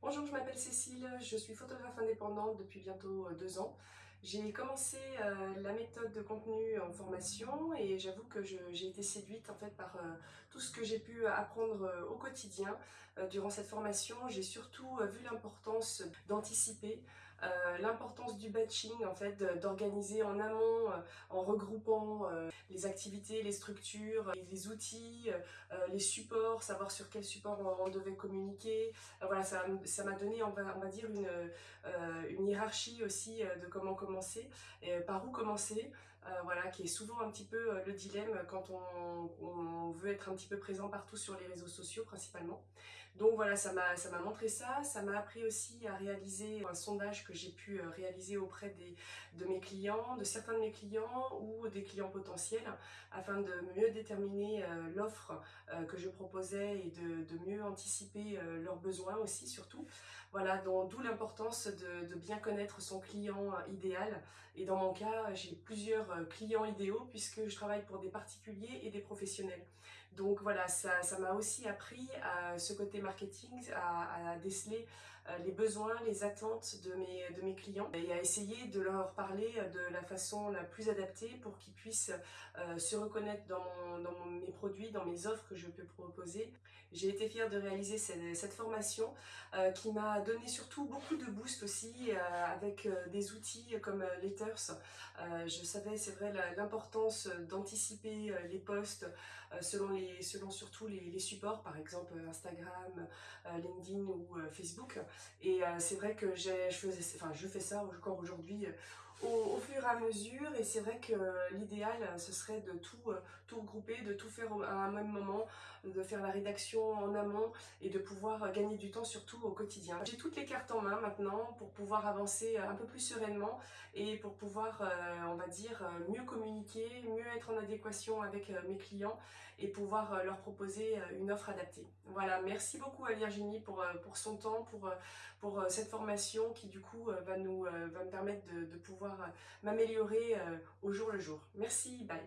Bonjour, je m'appelle Cécile, je suis photographe indépendante depuis bientôt euh, deux ans. J'ai commencé euh, la méthode de contenu en formation et j'avoue que j'ai été séduite en fait par euh, tout ce que j'ai pu apprendre au quotidien durant cette formation. J'ai surtout vu l'importance d'anticiper, l'importance du batching en fait, d'organiser en amont en regroupant les activités, les structures, les outils, les supports, savoir sur quel support on, devait communiquer. voilà, ça m'a donné, on va, dire, une, une hiérarchie aussi de comment commencer, et par où commencer, voilà, qui est souvent un petit peu le dilemme quand on, veut être un petit peu présent partout sur les réseaux sociaux principalement. Donc voilà, ça m'a montré ça, ça m'a appris aussi à réaliser un sondage que j'ai pu réaliser auprès de mes clients, de certains de mes clients ou des clients potentiels, afin de mieux déterminer l'offre que je proposais et de, mieux anticiper leurs besoins aussi surtout. Voilà, d'où l'importance de bien connaître son client idéal. Et dans mon cas, j'ai plusieurs clients idéaux puisque je travaille pour des particuliers et des professionnels. Donc voilà, ça m'a aussi appris à ce côté marketing, à, déceler euh, les besoins, les attentes de mes, de mes clients et à essayer de leur parler de la façon la plus adaptée pour qu'ils puissent euh, se reconnaître dans, dans, mes produits, dans mes offres que je peux proposer. J'ai été fière de réaliser cette, formation euh, qui m'a donné surtout beaucoup de boost aussi avec des outils comme Letters. je savais, c'est vrai, l'importance d'anticiper les posts selon, les, selon surtout les, supports, par exemple Instagram, LinkedIn ou Facebook. Et euh, c'est vrai que je, faisais, enfin, je fais ça encore aujourd'hui euh, au, fur et à mesure. Et c'est vrai que l'idéal, ce serait de tout, euh, tout regrouper, de tout faire à un même moment, de faire la rédaction en amont et de pouvoir gagner du temps surtout au quotidien. J'ai toutes les cartes en main maintenant pour pouvoir avancer un peu plus sereinement et pour pouvoir, on va dire, mieux communiquer, mieux être en adéquation avec mes clients et pouvoir leur proposer une offre adaptée. Voilà, merci beaucoup à Virginie pour, pour son temps, pour, pour cette formation qui du coup va, nous, va me permettre de, de pouvoir m'améliorer au jour le jour. Merci, bye